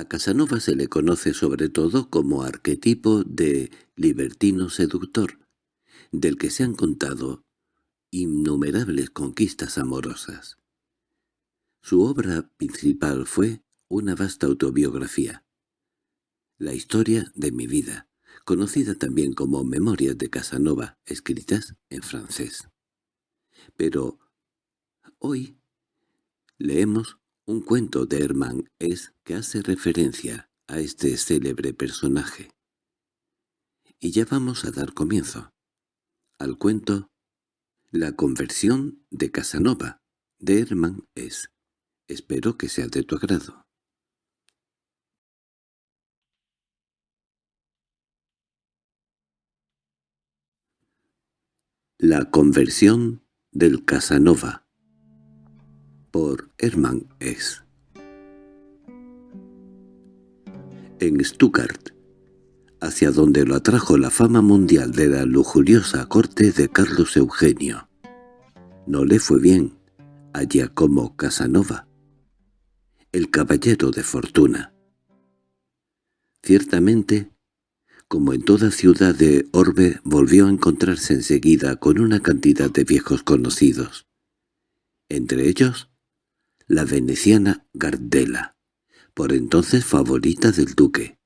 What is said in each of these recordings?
A Casanova se le conoce sobre todo como arquetipo de libertino seductor, del que se han contado innumerables conquistas amorosas. Su obra principal fue una vasta autobiografía, La historia de mi vida, conocida también como Memorias de Casanova, escritas en francés. Pero hoy leemos un cuento de Hermann es que hace referencia a este célebre personaje. Y ya vamos a dar comienzo al cuento La conversión de Casanova de Hermann es. Espero que sea de tu agrado. La conversión del Casanova por Hermann S. En Stuttgart, hacia donde lo atrajo la fama mundial de la lujuriosa corte de Carlos Eugenio, no le fue bien a Giacomo Casanova, el caballero de fortuna. Ciertamente, como en toda ciudad de Orbe, volvió a encontrarse enseguida con una cantidad de viejos conocidos. Entre ellos, la veneciana Gardela, por entonces favorita del duque,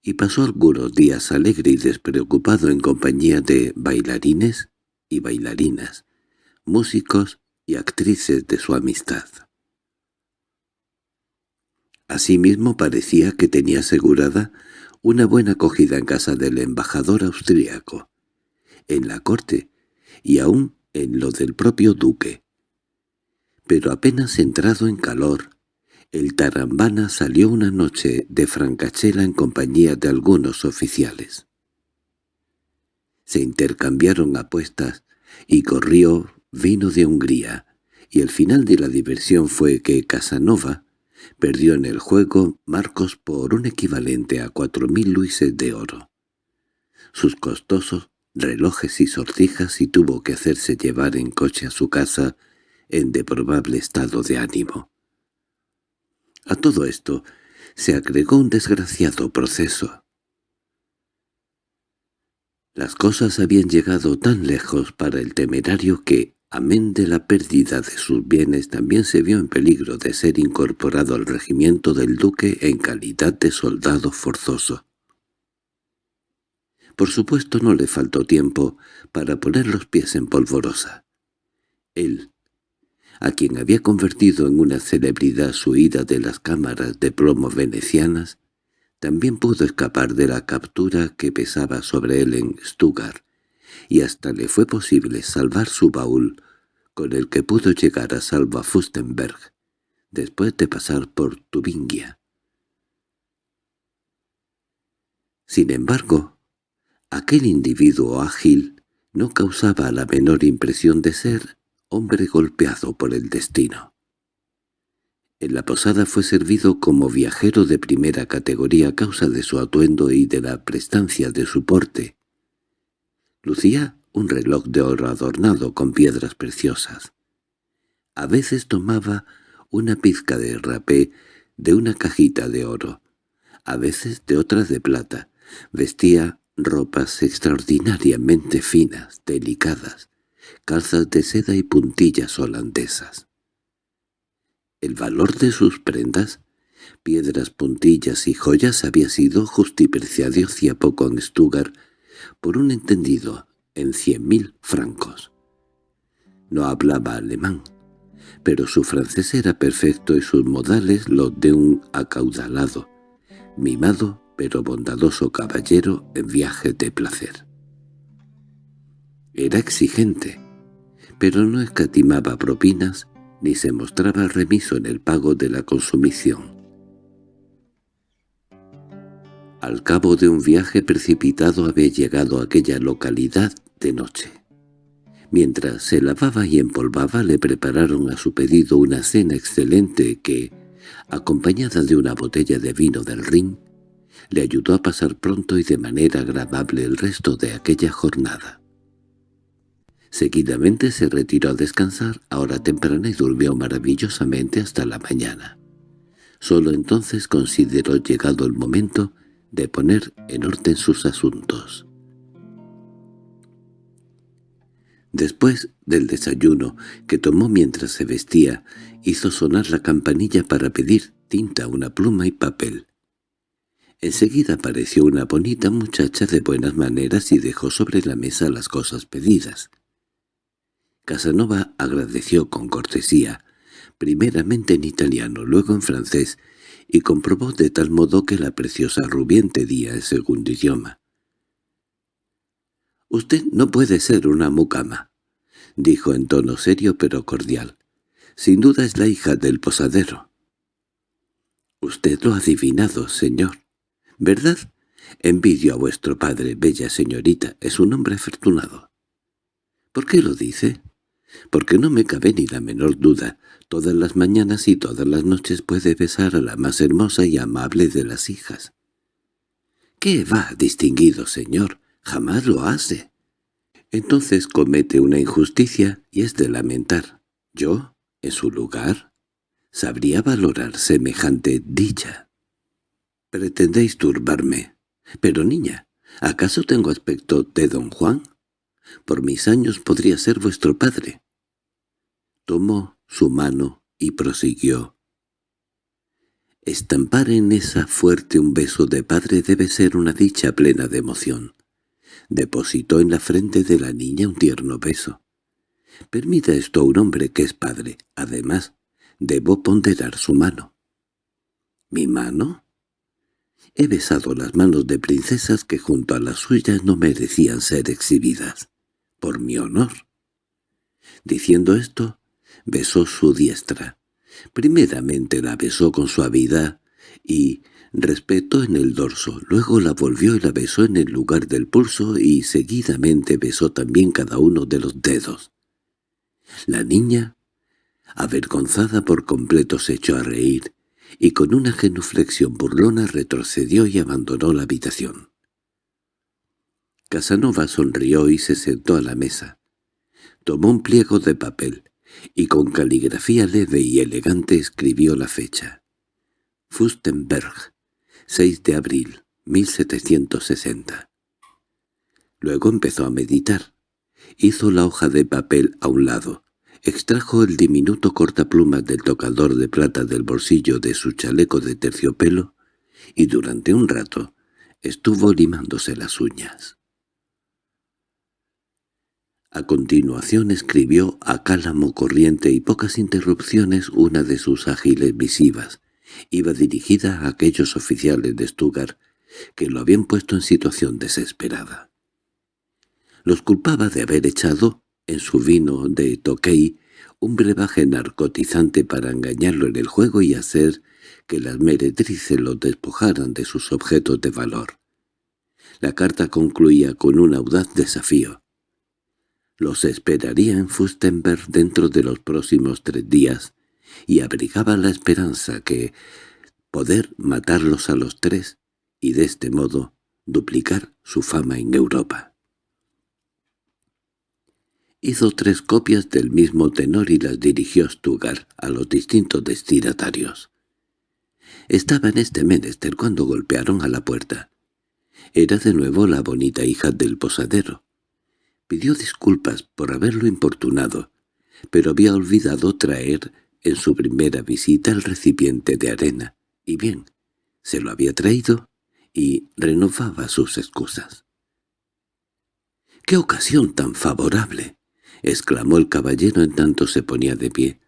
y pasó algunos días alegre y despreocupado en compañía de bailarines y bailarinas, músicos y actrices de su amistad. Asimismo parecía que tenía asegurada una buena acogida en casa del embajador austríaco, en la corte y aún en lo del propio duque, pero apenas entrado en calor, el tarambana salió una noche de Francachela en compañía de algunos oficiales. Se intercambiaron apuestas y corrió vino de Hungría, y el final de la diversión fue que Casanova perdió en el juego Marcos por un equivalente a cuatro mil luises de oro. Sus costosos relojes y sortijas y tuvo que hacerse llevar en coche a su casa en deprobable estado de ánimo. A todo esto se agregó un desgraciado proceso. Las cosas habían llegado tan lejos para el temerario que, amén de la pérdida de sus bienes, también se vio en peligro de ser incorporado al regimiento del duque en calidad de soldado forzoso. Por supuesto no le faltó tiempo para poner los pies en polvorosa. Él, a quien había convertido en una celebridad su ida de las cámaras de plomo venecianas, también pudo escapar de la captura que pesaba sobre él en Stuttgart, y hasta le fue posible salvar su baúl, con el que pudo llegar a Salva Fustenberg, después de pasar por Tubingia. Sin embargo, aquel individuo ágil no causaba la menor impresión de ser hombre golpeado por el destino. En la posada fue servido como viajero de primera categoría a causa de su atuendo y de la prestancia de su porte. Lucía un reloj de oro adornado con piedras preciosas. A veces tomaba una pizca de rapé de una cajita de oro, a veces de otra de plata. Vestía ropas extraordinariamente finas, delicadas, calzas de seda y puntillas holandesas. El valor de sus prendas, piedras, puntillas y joyas había sido justipreciado hacía poco en Stuttgart por un entendido en cien mil francos. No hablaba alemán, pero su francés era perfecto y sus modales los de un acaudalado, mimado pero bondadoso caballero en viaje de placer. Era exigente, pero no escatimaba propinas ni se mostraba remiso en el pago de la consumición. Al cabo de un viaje precipitado había llegado a aquella localidad de noche. Mientras se lavaba y empolvaba le prepararon a su pedido una cena excelente que, acompañada de una botella de vino del Rin, le ayudó a pasar pronto y de manera agradable el resto de aquella jornada. Seguidamente se retiró a descansar a hora temprana y durmió maravillosamente hasta la mañana. Solo entonces consideró llegado el momento de poner en orden sus asuntos. Después del desayuno que tomó mientras se vestía, hizo sonar la campanilla para pedir tinta, una pluma y papel. Enseguida apareció una bonita muchacha de buenas maneras y dejó sobre la mesa las cosas pedidas. Casanova agradeció con cortesía, primeramente en italiano, luego en francés, y comprobó de tal modo que la preciosa rubia entendía el segundo idioma. «Usted no puede ser una mucama», dijo en tono serio pero cordial. «Sin duda es la hija del posadero». «Usted lo ha adivinado, señor», ¿Verdad? Envidio a vuestro padre, bella señorita, es un hombre afortunado. ¿Por qué lo dice? Porque no me cabe ni la menor duda. Todas las mañanas y todas las noches puede besar a la más hermosa y amable de las hijas. —¿Qué va, distinguido señor? Jamás lo hace. Entonces comete una injusticia y es de lamentar. Yo, en su lugar, sabría valorar semejante dicha. —Pretendéis turbarme. Pero niña, ¿acaso tengo aspecto de don Juan? Por mis años podría ser vuestro padre. Tomó su mano y prosiguió. Estampar en esa fuerte un beso de padre debe ser una dicha plena de emoción. Depositó en la frente de la niña un tierno beso. Permita esto a un hombre que es padre. Además, debo ponderar su mano. ¿Mi mano? He besado las manos de princesas que junto a las suyas no merecían ser exhibidas. Por mi honor. Diciendo esto, besó su diestra. Primeramente la besó con suavidad y respeto en el dorso, luego la volvió y la besó en el lugar del pulso y seguidamente besó también cada uno de los dedos. La niña, avergonzada por completo, se echó a reír y con una genuflexión burlona retrocedió y abandonó la habitación. Casanova sonrió y se sentó a la mesa. Tomó un pliego de papel y con caligrafía leve y elegante escribió la fecha. Fustenberg, 6 de abril, 1760. Luego empezó a meditar. Hizo la hoja de papel a un lado, Extrajo el diminuto cortaplumas del tocador de plata del bolsillo de su chaleco de terciopelo y durante un rato estuvo limándose las uñas. A continuación escribió a cálamo corriente y pocas interrupciones una de sus ágiles visivas. Iba dirigida a aquellos oficiales de Stuttgart que lo habían puesto en situación desesperada. Los culpaba de haber echado en su vino de Tokei un brebaje narcotizante para engañarlo en el juego y hacer que las meretrices lo despojaran de sus objetos de valor. La carta concluía con un audaz desafío. Los esperaría en Fustenberg dentro de los próximos tres días y abrigaba la esperanza que poder matarlos a los tres y de este modo duplicar su fama en Europa. Hizo tres copias del mismo tenor y las dirigió Stugar a los distintos destinatarios. Estaba en este menester cuando golpearon a la puerta. Era de nuevo la bonita hija del posadero. Pidió disculpas por haberlo importunado, pero había olvidado traer en su primera visita el recipiente de arena, y bien, se lo había traído y renovaba sus excusas. —¡Qué ocasión tan favorable! —exclamó el caballero en tanto se ponía de pie.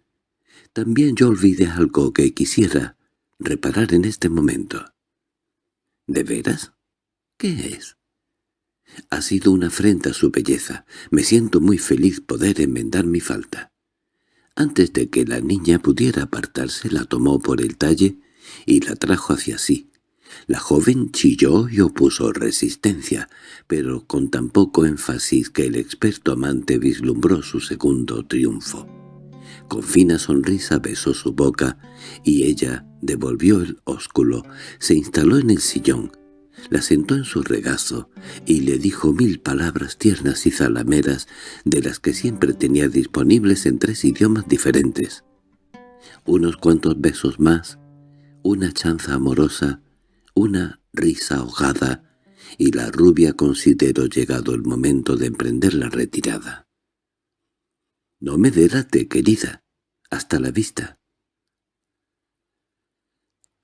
—También yo olvidé algo que quisiera reparar en este momento. —¿De veras? ¿Qué es? Ha sido una afrenta a su belleza. Me siento muy feliz poder enmendar mi falta. Antes de que la niña pudiera apartarse, la tomó por el talle y la trajo hacia sí. La joven chilló y opuso resistencia, pero con tan poco énfasis que el experto amante vislumbró su segundo triunfo. Con fina sonrisa besó su boca, y ella devolvió el ósculo, se instaló en el sillón, la sentó en su regazo y le dijo mil palabras tiernas y zalameras de las que siempre tenía disponibles en tres idiomas diferentes. Unos cuantos besos más, una chanza amorosa, una risa ahogada, y la rubia consideró llegado el momento de emprender la retirada. «No me delate, querida. Hasta la vista».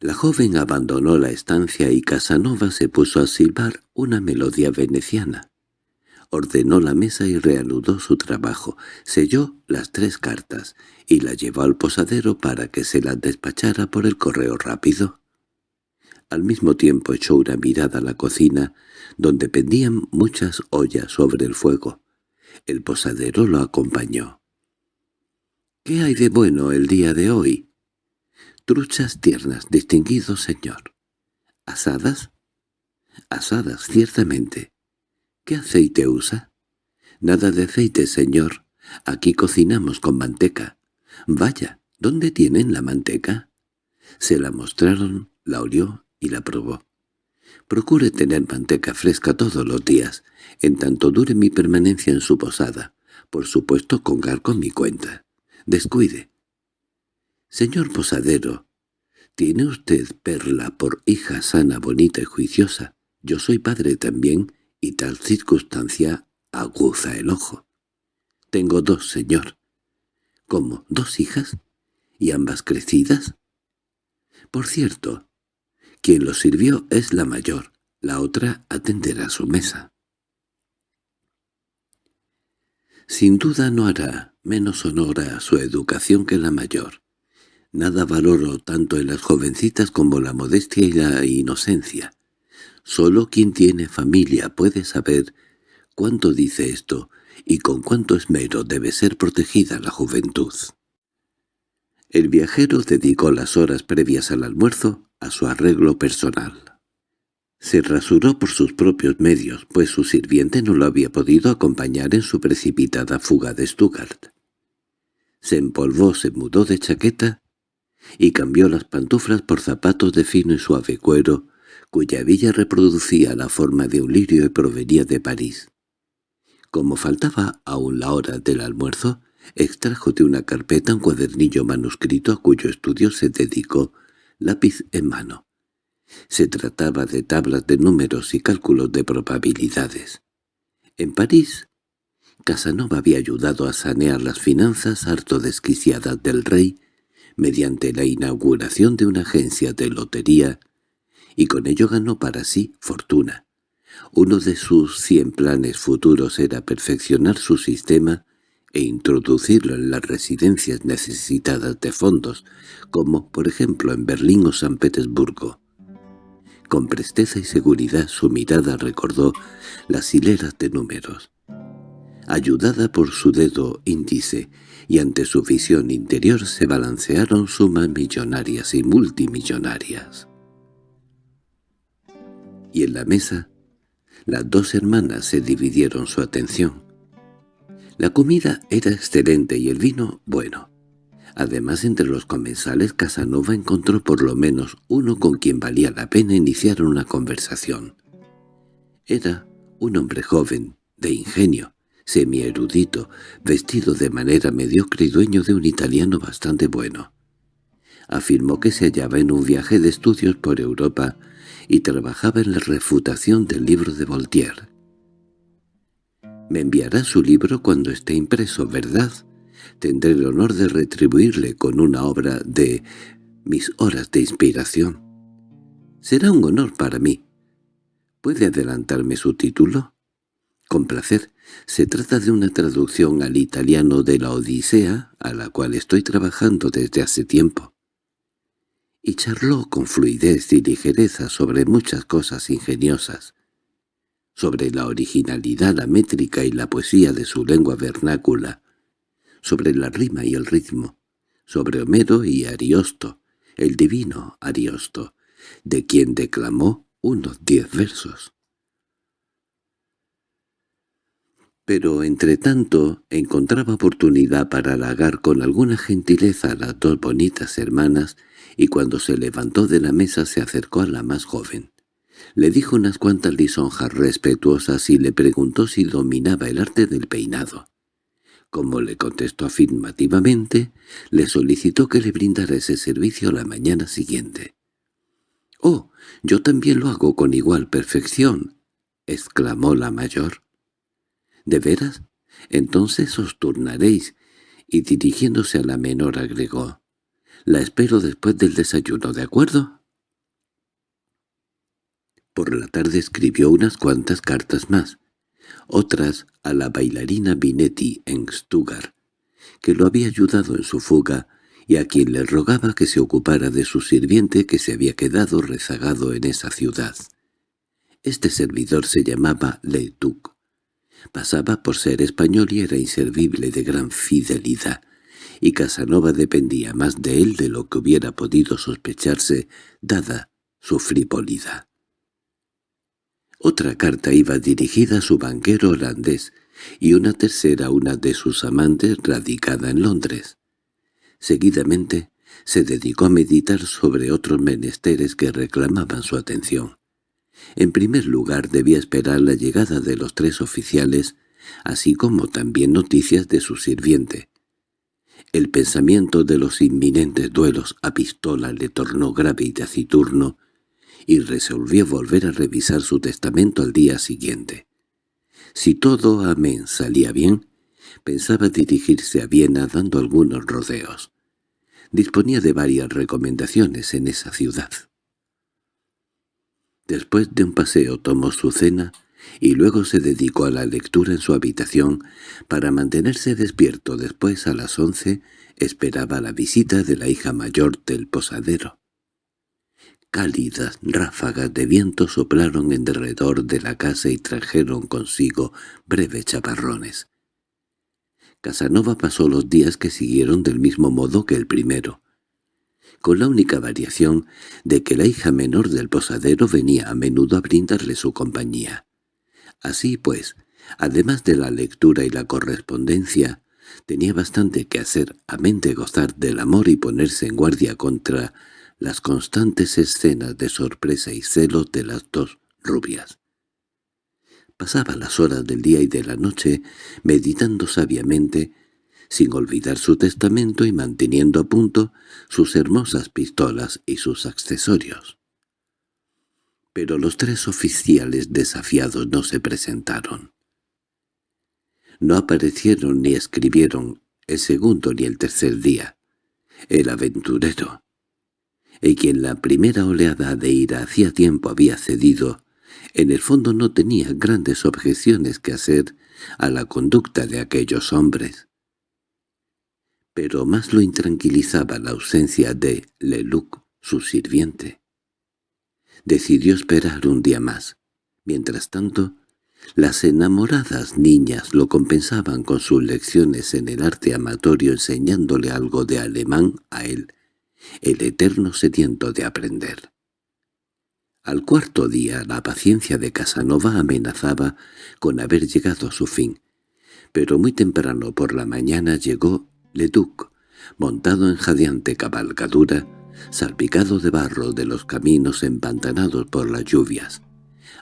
La joven abandonó la estancia y Casanova se puso a silbar una melodía veneciana. Ordenó la mesa y reanudó su trabajo, selló las tres cartas y la llevó al posadero para que se las despachara por el correo rápido. Al mismo tiempo echó una mirada a la cocina, donde pendían muchas ollas sobre el fuego. El posadero lo acompañó. —¿Qué hay de bueno el día de hoy? —Truchas tiernas, distinguido señor. —¿Asadas? —Asadas, ciertamente. —¿Qué aceite usa? —Nada de aceite, señor. Aquí cocinamos con manteca. —Vaya, ¿dónde tienen la manteca? Se la mostraron, la olió y la probó. Procure tener manteca fresca todos los días, en tanto dure mi permanencia en su posada. Por supuesto, congar con mi cuenta. Descuide. Señor posadero, ¿tiene usted Perla por hija sana, bonita y juiciosa? Yo soy padre también, y tal circunstancia aguza el ojo. Tengo dos, señor. ¿Cómo, dos hijas? ¿Y ambas crecidas? Por cierto, quien lo sirvió es la mayor, la otra atenderá su mesa. Sin duda no hará menos honor a su educación que la mayor. Nada valoro tanto en las jovencitas como la modestia y la inocencia. Solo quien tiene familia puede saber cuánto dice esto y con cuánto esmero debe ser protegida la juventud. El viajero dedicó las horas previas al almuerzo a su arreglo personal. Se rasuró por sus propios medios, pues su sirviente no lo había podido acompañar en su precipitada fuga de Stuttgart. Se empolvó, se mudó de chaqueta y cambió las pantuflas por zapatos de fino y suave cuero, cuya villa reproducía la forma de un lirio y provenía de París. Como faltaba aún la hora del almuerzo, extrajo de una carpeta un cuadernillo manuscrito a cuyo estudio se dedicó lápiz en mano. Se trataba de tablas de números y cálculos de probabilidades. En París, Casanova había ayudado a sanear las finanzas harto desquiciadas del rey mediante la inauguración de una agencia de lotería, y con ello ganó para sí fortuna. Uno de sus cien planes futuros era perfeccionar su sistema e introducirlo en las residencias necesitadas de fondos, como por ejemplo en Berlín o San Petersburgo. Con presteza y seguridad su mirada recordó las hileras de números. Ayudada por su dedo índice y ante su visión interior se balancearon sumas millonarias y multimillonarias. Y en la mesa, las dos hermanas se dividieron su atención. La comida era excelente y el vino bueno. Además, entre los comensales Casanova encontró por lo menos uno con quien valía la pena iniciar una conversación. Era un hombre joven, de ingenio, semi-erudito, vestido de manera mediocre y dueño de un italiano bastante bueno. Afirmó que se hallaba en un viaje de estudios por Europa y trabajaba en la refutación del libro de Voltaire. Me enviará su libro cuando esté impreso, ¿verdad? Tendré el honor de retribuirle con una obra de mis horas de inspiración. Será un honor para mí. ¿Puede adelantarme su título? Con placer. Se trata de una traducción al italiano de la Odisea, a la cual estoy trabajando desde hace tiempo. Y charló con fluidez y ligereza sobre muchas cosas ingeniosas sobre la originalidad, la métrica y la poesía de su lengua vernácula, sobre la rima y el ritmo, sobre Homero y Ariosto, el divino Ariosto, de quien declamó unos diez versos. Pero entre tanto encontraba oportunidad para halagar con alguna gentileza a las dos bonitas hermanas y cuando se levantó de la mesa se acercó a la más joven. Le dijo unas cuantas lisonjas respetuosas y le preguntó si dominaba el arte del peinado. Como le contestó afirmativamente, le solicitó que le brindara ese servicio la mañana siguiente. Yo también lo hago con igual perfección, exclamó la mayor. ¿De veras? Entonces os turnaréis, y dirigiéndose a la menor agregó, «La espero después del desayuno, ¿de acuerdo?» Por la tarde escribió unas cuantas cartas más, otras a la bailarina Binetti en Stuttgart, que lo había ayudado en su fuga y a quien le rogaba que se ocupara de su sirviente que se había quedado rezagado en esa ciudad. Este servidor se llamaba Leituc. Pasaba por ser español y era inservible de gran fidelidad, y Casanova dependía más de él de lo que hubiera podido sospecharse, dada su frivolidad. Otra carta iba dirigida a su banquero holandés, y una tercera a una de sus amantes radicada en Londres. Seguidamente se dedicó a meditar sobre otros menesteres que reclamaban su atención. En primer lugar debía esperar la llegada de los tres oficiales, así como también noticias de su sirviente. El pensamiento de los inminentes duelos a pistola le tornó grave y taciturno, y resolvió volver a revisar su testamento al día siguiente. Si todo amén salía bien, pensaba dirigirse a Viena dando algunos rodeos. Disponía de varias recomendaciones en esa ciudad. Después de un paseo tomó su cena y luego se dedicó a la lectura en su habitación para mantenerse despierto. Después, a las once, esperaba la visita de la hija mayor del posadero. Cálidas ráfagas de viento soplaron en derredor de la casa y trajeron consigo breves chaparrones. Casanova pasó los días que siguieron del mismo modo que el primero, con la única variación de que la hija menor del posadero venía a menudo a brindarle su compañía. Así pues, además de la lectura y la correspondencia, tenía bastante que hacer, amén de gozar del amor y ponerse en guardia contra las constantes escenas de sorpresa y celos de las dos rubias. Pasaba las horas del día y de la noche meditando sabiamente, sin olvidar su testamento y manteniendo a punto sus hermosas pistolas y sus accesorios. Pero los tres oficiales desafiados no se presentaron. No aparecieron ni escribieron el segundo ni el tercer día. El aventurero, y quien la primera oleada de ira hacía tiempo había cedido, en el fondo no tenía grandes objeciones que hacer a la conducta de aquellos hombres. Pero más lo intranquilizaba la ausencia de Leluc, su sirviente. Decidió esperar un día más. Mientras tanto, las enamoradas niñas lo compensaban con sus lecciones en el arte amatorio enseñándole algo de alemán a él, el eterno sediento de aprender. Al cuarto día la paciencia de Casanova amenazaba con haber llegado a su fin, pero muy temprano por la mañana llegó Leduc, montado en jadeante cabalgadura, salpicado de barro de los caminos empantanados por las lluvias.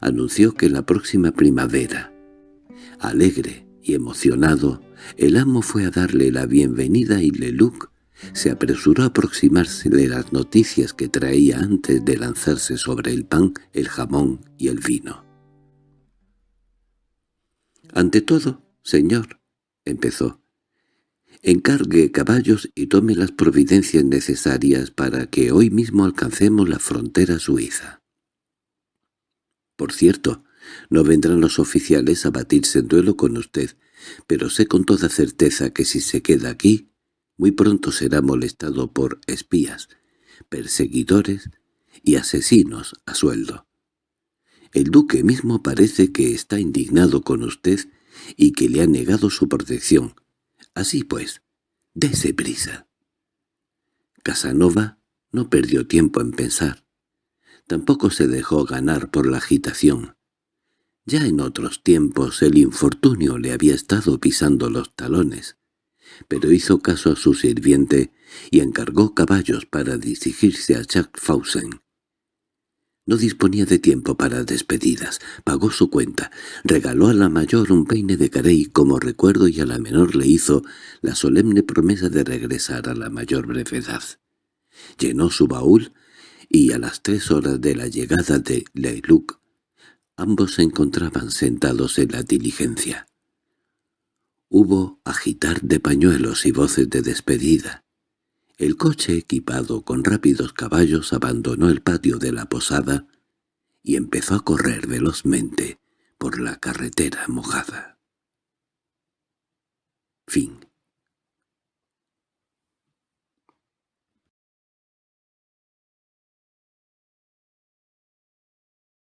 Anunció que la próxima primavera, alegre y emocionado, el amo fue a darle la bienvenida y Leluc se apresuró a aproximarse de las noticias que traía antes de lanzarse sobre el pan, el jamón y el vino. «Ante todo, señor», empezó, «encargue caballos y tome las providencias necesarias para que hoy mismo alcancemos la frontera suiza». «Por cierto, no vendrán los oficiales a batirse en duelo con usted, pero sé con toda certeza que si se queda aquí muy pronto será molestado por espías, perseguidores y asesinos a sueldo. El duque mismo parece que está indignado con usted y que le ha negado su protección. Así pues, dése prisa. Casanova no perdió tiempo en pensar. Tampoco se dejó ganar por la agitación. Ya en otros tiempos el infortunio le había estado pisando los talones pero hizo caso a su sirviente y encargó caballos para dirigirse a Schaffhausen. No disponía de tiempo para despedidas, pagó su cuenta, regaló a la mayor un peine de carey como recuerdo y a la menor le hizo la solemne promesa de regresar a la mayor brevedad. Llenó su baúl y a las tres horas de la llegada de Leiluc, ambos se encontraban sentados en la diligencia. Hubo agitar de pañuelos y voces de despedida. El coche equipado con rápidos caballos abandonó el patio de la posada y empezó a correr velozmente por la carretera mojada. Fin